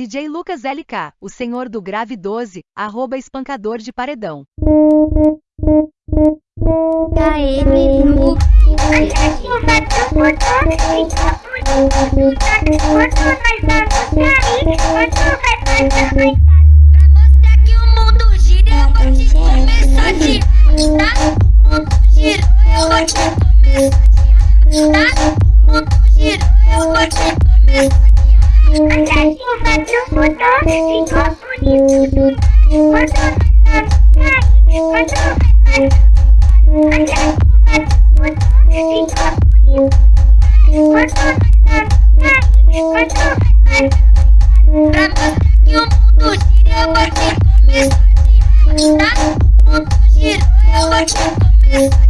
DJ Lucas LK, o senhor do grave 12, arroba espancador de paredão. Pra Хочу подарить вам полицию. Подарить вам подарить. Хочу подарить вам полицию. Подарить вам подарить. Я буду серебряный комиссарь. Штат буду серебряный комиссар.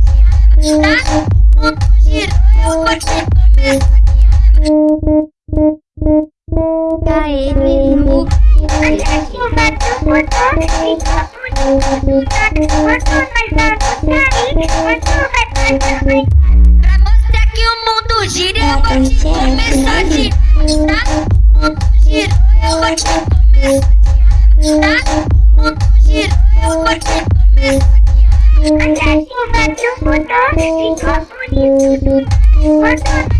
Штат буду серебряный комиссар. Sair. Pra mostrar que o mundo gira, eu vou te começar a tá? O mundo gira, eu vou te começar tá? O mundo gira, eu vou te começar A chuva do motor ficou bonito. Quando